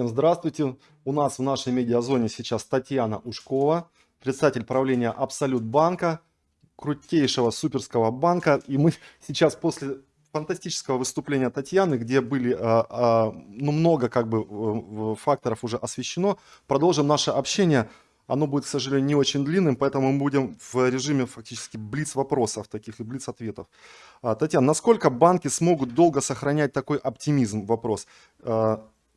Всем здравствуйте. У нас в нашей медиазоне сейчас Татьяна Ушкова, председатель правления Абсолют банка, крутейшего суперского банка. И мы сейчас после фантастического выступления Татьяны, где были а, а, ну, много как бы факторов уже освещено, продолжим наше общение. Оно будет, к сожалению, не очень длинным, поэтому мы будем в режиме фактически блиц вопросов таких и блиц ответов. А, Татьяна, насколько банки смогут долго сохранять такой оптимизм? Вопрос.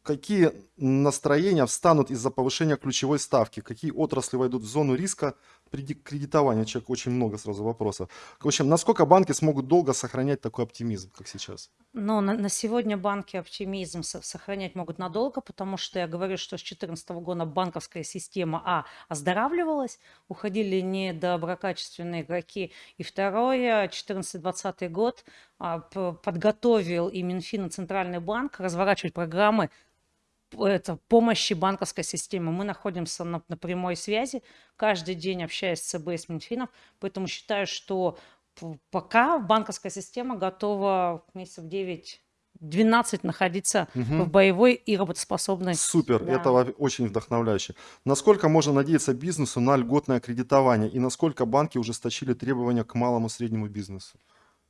Какие настроения встанут из-за повышения ключевой ставки, какие отрасли войдут в зону риска при кредитовании. Человек очень много сразу вопросов. В общем, насколько банки смогут долго сохранять такой оптимизм, как сейчас? Ну, на, на сегодня банки оптимизм сохранять могут надолго, потому что я говорю, что с 2014 года банковская система, а, оздоравливалась, уходили недоброкачественные игроки, и второе, 2014-2020 год а, подготовил и Минфин, и Центральный банк разворачивать программы это, помощи банковской системы. Мы находимся на, на прямой связи, каждый день общаясь с ЦБ и с Минфином, поэтому считаю, что пока банковская система готова месяцев 9 12 находиться угу. в боевой и работоспособной. Супер, да. это очень вдохновляюще. Насколько можно надеяться бизнесу на льготное кредитование и насколько банки ужесточили требования к малому и среднему бизнесу?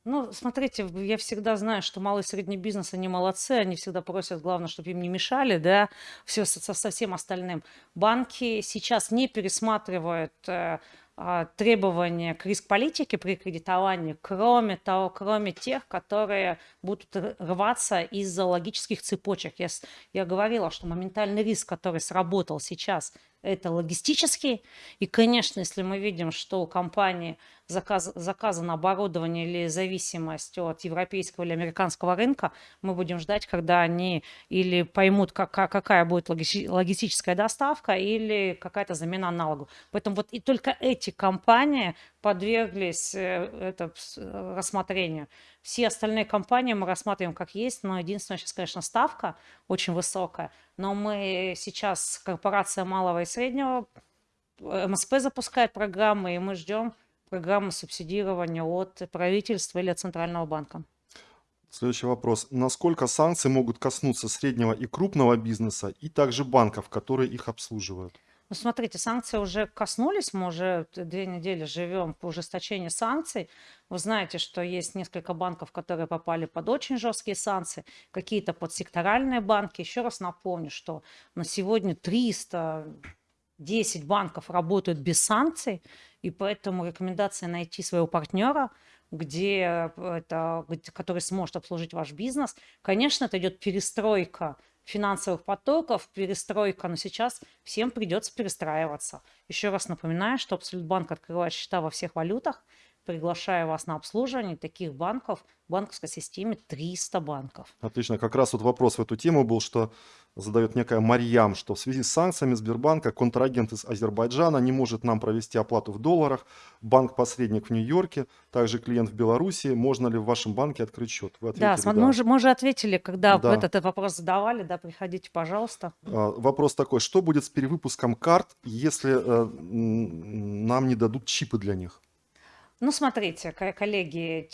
Ну, смотрите, я всегда знаю, что малый и средний бизнес, они молодцы, они всегда просят, главное, чтобы им не мешали, да, все со, со всем остальным. Банки сейчас не пересматривают э, э, требования к риск-политике при кредитовании, кроме того, кроме тех, которые будут рваться из-за логических цепочек. Я, я говорила, что моментальный риск, который сработал сейчас, это логистический. И, конечно, если мы видим, что у компании заказ, заказано оборудование или зависимость от европейского или американского рынка, мы будем ждать, когда они или поймут, как, какая будет логистическая доставка или какая-то замена аналогу. Поэтому вот и только эти компании подверглись э, это, э, рассмотрению. Все остальные компании мы рассматриваем как есть, но единственное, сейчас, конечно, ставка очень высокая, но мы сейчас, корпорация малого и среднего, э, МСП запускает программы, и мы ждем программы субсидирования от правительства или от Центрального банка. Следующий вопрос. Насколько санкции могут коснуться среднего и крупного бизнеса и также банков, которые их обслуживают? Ну, смотрите, санкции уже коснулись, мы уже две недели живем по ужесточению санкций. Вы знаете, что есть несколько банков, которые попали под очень жесткие санкции, какие-то под секторальные банки. Еще раз напомню, что на сегодня 310 банков работают без санкций, и поэтому рекомендация найти своего партнера, где это, который сможет обслужить ваш бизнес. Конечно, это идет перестройка финансовых потоков, перестройка, но сейчас всем придется перестраиваться. Еще раз напоминаю, что Абсолютбанк открывает счета во всех валютах, приглашаю вас на обслуживание таких банков в банковской системе 300 банков. Отлично. Как раз вот вопрос в эту тему был, что задает некая Марьям, что в связи с санкциями Сбербанка контрагент из Азербайджана не может нам провести оплату в долларах, банк-посредник в Нью-Йорке, также клиент в Беларуси. Можно ли в вашем банке открыть счет? Вы ответили, да, да. Мы, уже, мы уже ответили, когда да. этот вопрос задавали. Да, приходите, пожалуйста. А, вопрос такой, что будет с перевыпуском карт, если э, нам не дадут чипы для них? Ну, смотрите, коллеги,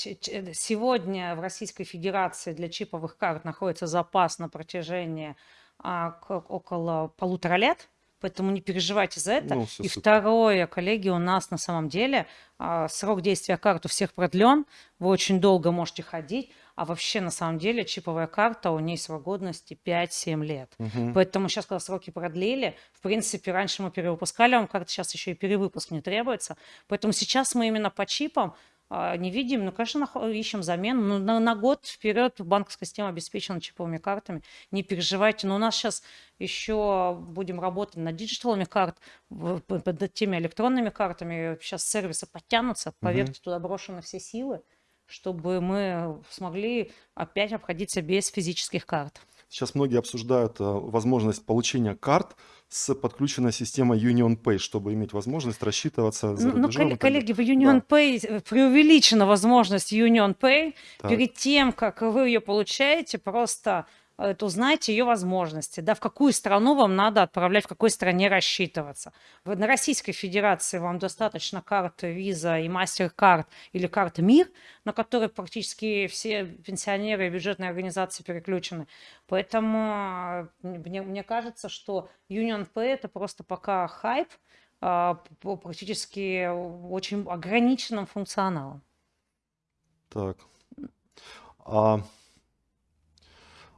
сегодня в Российской Федерации для чиповых карт находится запас на протяжении а, около полутора лет, поэтому не переживайте за это. Ну, и второе, коллеги, у нас на самом деле а, срок действия карт у всех продлен, вы очень долго можете ходить, а вообще на самом деле чиповая карта, у нее срок годности 5-7 лет. Угу. Поэтому сейчас, когда сроки продлили, в принципе, раньше мы перевыпускали вам карты, сейчас еще и перевыпуск не требуется. Поэтому сейчас мы именно по чипам а, не видим, ну, конечно, ищем замену. Ну, на, на год вперед банковская система обеспечена чиповыми картами. Не переживайте. Но у нас сейчас еще будем работать над диджиталами карт, под теми электронными картами. Сейчас сервисы подтянутся. Поверьте, угу. туда брошены все силы чтобы мы смогли опять обходиться без физических карт. Сейчас многие обсуждают э, возможность получения карт с подключенной системой Union Pay, чтобы иметь возможность рассчитываться за Ну, ну коллеги, в Union да. Pay преувеличена возможность Union Pay. Так. Перед тем, как вы ее получаете, просто это узнайте ее возможности, да, в какую страну вам надо отправлять, в какой стране рассчитываться. В- На Российской Федерации вам достаточно карты Visa и MasterCard или карты МИР, на которые практически все пенсионеры и бюджетные организации переключены. Поэтому э, мне, мне кажется, что Union Pay это просто пока хайп, а, практически очень ограниченным функционалом. Так. А,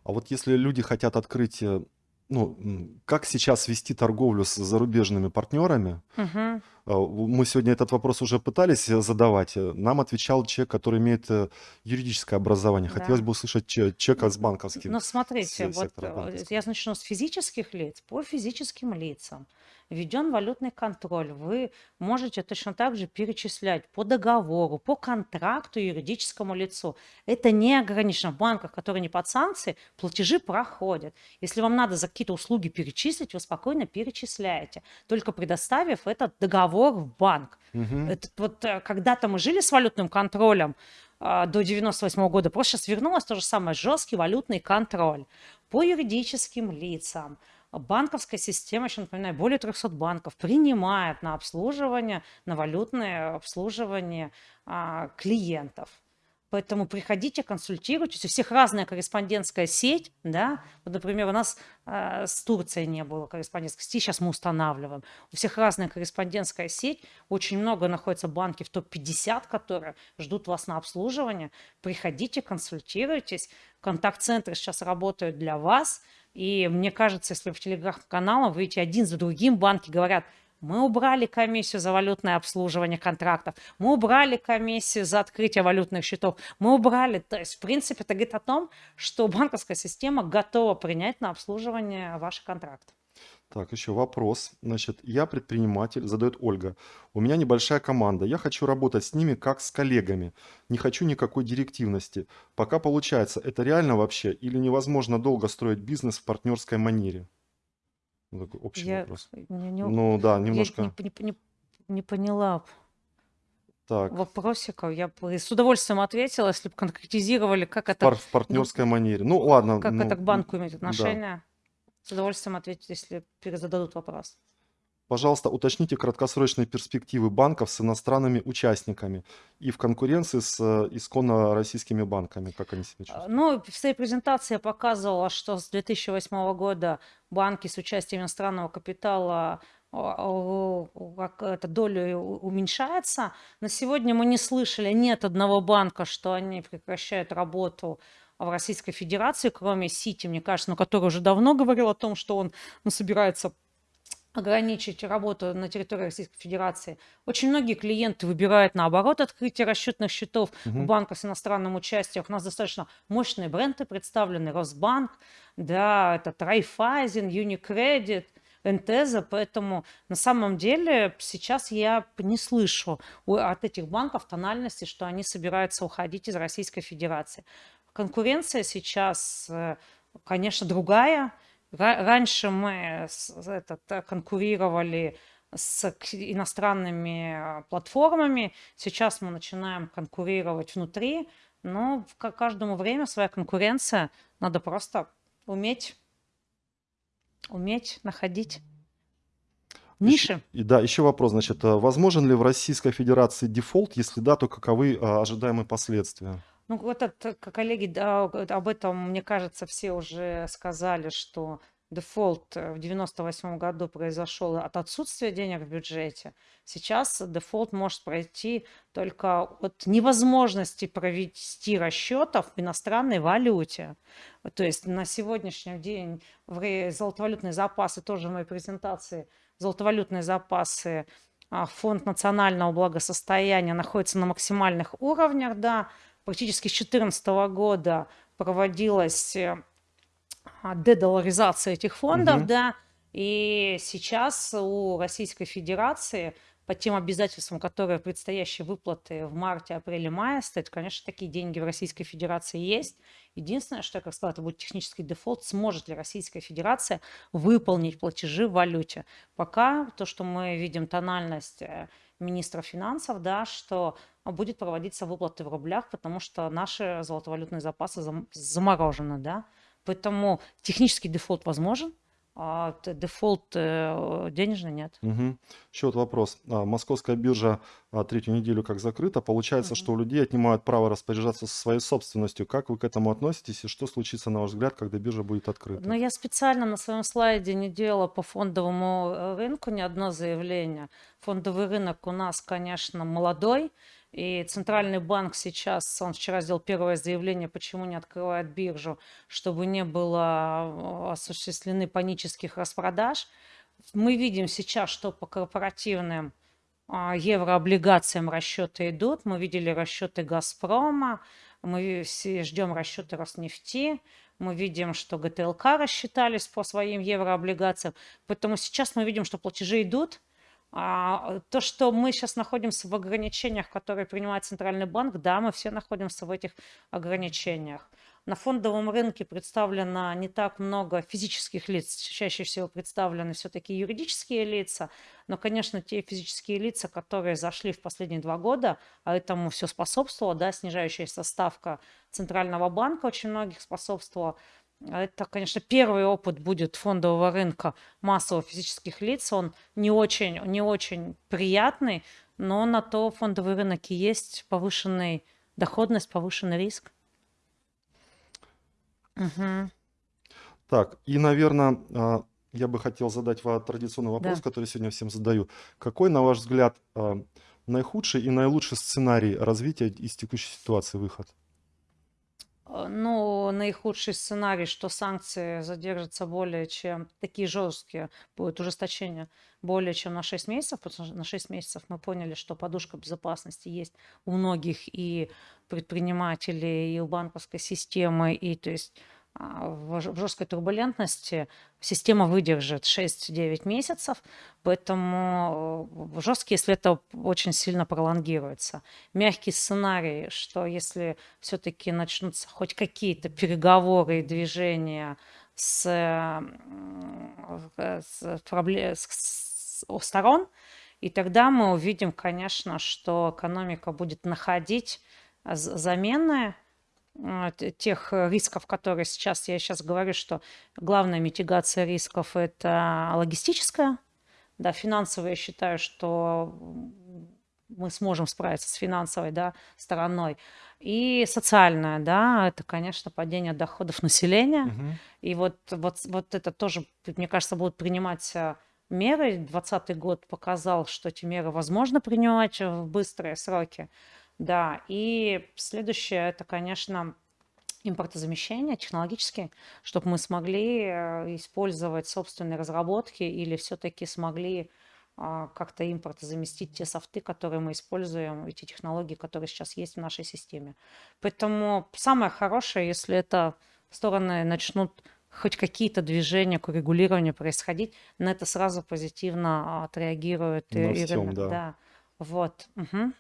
а вот если люди хотят открыть, э, ну, как сейчас вести торговлю с зарубежными партнерами? В- Мы сегодня этот вопрос уже пытались э, задавать. Нам отвечал человек, который имеет юридическое образование. Хотелось Да. бы услышать че- человека с банковским. Но смотрите, се- вот я начну с физических лиц. По физическим лицам введен валютный контроль. Вы можете точно так же перечислять по договору, по контракту юридическому лицу. Это не ограничено. В банках, которые не под санкции, платежи проходят. Если вам надо за какие-то услуги перечислить, вы спокойно перечисляете, только предоставив этот договор в банк. Мгм. Это вот э, когда-то мы жили с валютным контролем а, до 98 года, просто сейчас вернулось то же самое, жесткий валютный контроль по юридическим лицам. Банковская система, еще напоминаю, более 300 банков принимает на обслуживание, на валютное обслуживание а, клиентов. Поэтому приходите, консультируйтесь. У всех разная корреспондентская сеть, да. Вот, например, у нас э, с Турцией не было корреспондентской сети, сейчас мы устанавливаем. У всех разная корреспондентская сеть. Очень много находятся банки в топ-50, которые ждут вас на обслуживание. Приходите, консультируйтесь. Контакт-центры сейчас работают для вас. И мне кажется, если в телеграм-каналах вы видите один за другим, банки говорят, мы убрали комиссию за валютное обслуживание контрактов, мы убрали комиссию за открытие валютных счетов, мы убрали. То есть, в принципе, это говорит о том, что банковская система готова принять на обслуживание ваши контракты. Так, еще вопрос. Значит, я предприниматель, задает Ольга. У меня небольшая команда. Я хочу работать с ними как с коллегами. Не хочу никакой директивности. Пока получается, это реально вообще или невозможно долго строить бизнес в партнерской манере? Ну, такой общий Я вопрос. не, не- Ну да, я немножко. не, не- не- не поняла Так, вопросиков. Я бы с удовольствием ответила, если бы конкретизировали, как это, пар- в партнерской манере. Ну ладно. как ну, это к банку имеет да. отношение. С удовольствием ответить, если перезададут вопрос. Пожалуйста, уточните краткосрочные перспективы банков с иностранными участниками и в конкуренции с э, исконно российскими банками. Как они себя А, чувствуют? Ну, в своей презентации я показывала, что с 2008 года банки с участием иностранного капитала а, а, как эта доля уменьшается. На сегодня мы не слышали нет одного банка, что они прекращают работу в Российской Федерации, кроме Сити, мне кажется, ну, который уже давно говорил о том, что он ну, собирается ограничить работу на территории Российской Федерации. Очень многие клиенты выбирают наоборот открытие расчетных счетов в Мгм. банках с иностранным участием. У нас достаточно мощные бренды представлены. Росбанк, да, это Райфайзен, Unicredit, Энтеза, поэтому на самом деле сейчас я не слышу от этих банков тональности, что они собираются уходить из Российской Федерации. Конкуренция сейчас, э, конечно, другая. Ра- Раньше мы этот, э, конкурировали с к- иностранными э, платформами, сейчас мы начинаем конкурировать внутри, но ка- каждому время своя конкуренция, надо просто уметь, уметь находить ниши. И да, еще вопрос, значит, а возможен ли в Российской Федерации дефолт, если да, то каковы ожидаемые последствия? Ну, вот это, коллеги, да, об этом, мне кажется, все уже сказали, что дефолт э, в 98 году произошел от отсутствия денег в бюджете. Сейчас дефолт может пройти только от невозможности провести расчетов в иностранной валюте. То есть на сегодняшний день золотовалютные запасы, тоже в моей презентации, золотовалютные запасы а, Фонд национального благосостояния находится на максимальных уровнях, да, практически с 2014 года проводилась э, а, дедоларизация этих фондов, Мгм. да, и сейчас у Российской Федерации по тем обязательствам, которые предстоящие выплаты в марте, апреле, мае стоят, конечно, такие деньги в Российской Федерации есть. Единственное, что я как сказала, это будет технический дефолт, сможет ли Российская Федерация выполнить платежи в валюте. Пока то, что мы видим тональность э, министра финансов, да, что будет проводиться выплаты в рублях, потому что наши золотовалютные запасы зам- заморожены, да. Поэтому технический дефолт возможен, а дефолт э, денежный нет. Мгм. Еще вот вопрос. А, Московская биржа а, третью неделю как закрыта. Получается, Мгм. что у людей отнимают право распоряжаться своей собственностью. Как вы к этому относитесь и что случится, на ваш взгляд, когда биржа будет открыта? Но я специально на своем слайде не делала по фондовому э, рынку ни одно заявление. Фондовый рынок у нас, конечно, молодой, и Центральный банк сейчас, он вчера сделал первое заявление, почему не открывает биржу, чтобы не было э, осуществлены панических распродаж. Мы видим сейчас, что по корпоративным а, еврооблигациям расчеты идут. Мы видели расчеты «Газпрома», мы ждем расчеты «Роснефти», мы видим, что ГТЛК рассчитались по своим еврооблигациям. Поэтому сейчас мы видим, что платежи идут. А, то, что мы сейчас находимся в ограничениях, которые принимает Центральный банк, да, мы все находимся в этих ограничениях. На фондовом рынке представлено не так много физических лиц, чаще всего представлены все-таки юридические лица, но, конечно, те физические лица, которые зашли в последние два года, а этому все способствовало, да, снижающаяся ставка Центрального банка очень многих способствовала. Это, конечно, первый опыт будет фондового рынка массовых физических лиц. Он не очень, не очень приятный, но на то фондовый рынок и есть повышенный доходность, повышенный риск. Мгм. Так, и, наверное, я бы хотел задать вам традиционный вопрос, Да. который сегодня всем задаю. Какой, на ваш взгляд, а, наихудший и наилучший сценарий развития из текущей ситуации выход? Э, Ну, наихудший сценарий, что санкции задержатся более чем, такие жесткие, будет ужесточение более чем на 6 месяцев, потому что на 6 месяцев мы поняли, что подушка безопасности есть у многих и предпринимателей, и у банковской системы, и то есть в ж- в жесткой турбулентности система выдержит 6-9 месяцев, поэтому э, жесткий, если это очень сильно пролонгируется. Мягкий сценарий, что если все-таки начнутся хоть какие-то переговоры и движения с, э, с, с- с- сторон, и тогда мы увидим, конечно, что экономика будет находить а, з- замены а, тех э, рисков, которые сейчас, я сейчас говорю, что главная митигация рисков – это логистическая, да, финансовая, я считаю, что мы сможем справиться с финансовой, да, стороной. И социальная, да, это, конечно, падение доходов населения. Мгм. И вот, вот, вот это тоже, мне кажется, будут принимать а, меры. 2020 год показал, что эти меры возможно принимать в быстрые сроки. Да, и следующее, это, конечно, импортозамещение технологические, чтобы мы смогли э, использовать собственные разработки или все-таки смогли а, как-то импортозаместить те софты, которые мы используем, и те технологии, которые сейчас есть в нашей системе. Поэтому самое хорошее, если это стороны начнут хоть какие-то движения к урегулированию происходить, на это сразу позитивно а, отреагирует и, На и всем, рынок. да. Да, вот. мгм.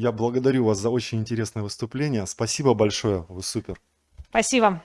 Я благодарю вас за очень интересное выступление. Спасибо большое, вы супер. Спасибо.